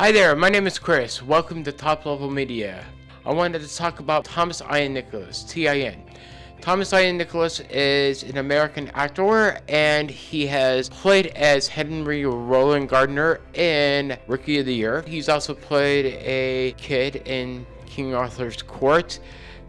Hi there, my name is Chris. Welcome to Top Level Media. I wanted to talk about Thomas Ian Nicholas, T-I-N. Thomas Ian Nicholas is an American actor and he has played as Henry Rowengartner in Rookie of the Year. He's also played a kid in King Arthur's Court.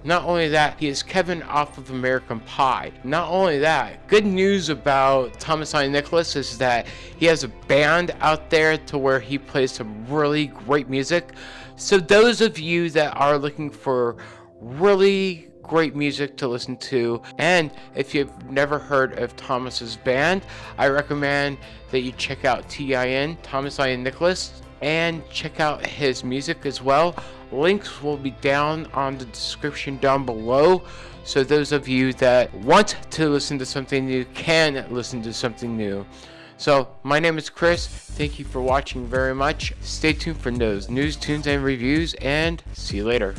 Not only that, he is Kevin off of American Pie. Not only that, good news about Thomas Ian Nicholas is that he has a band out there to where he plays some really great music. So those of you that are looking for really great music to listen to and if you've never heard of Thomas's band, I recommend that you check out TIN, Thomas Ian Nicholas and check out his music as well. Links will be down on the description down below. So those of you that want to listen to something new can listen to something new. So my name is Chris. Thank you for watching very much. Stay tuned for those news, tunes, and reviews and see you later.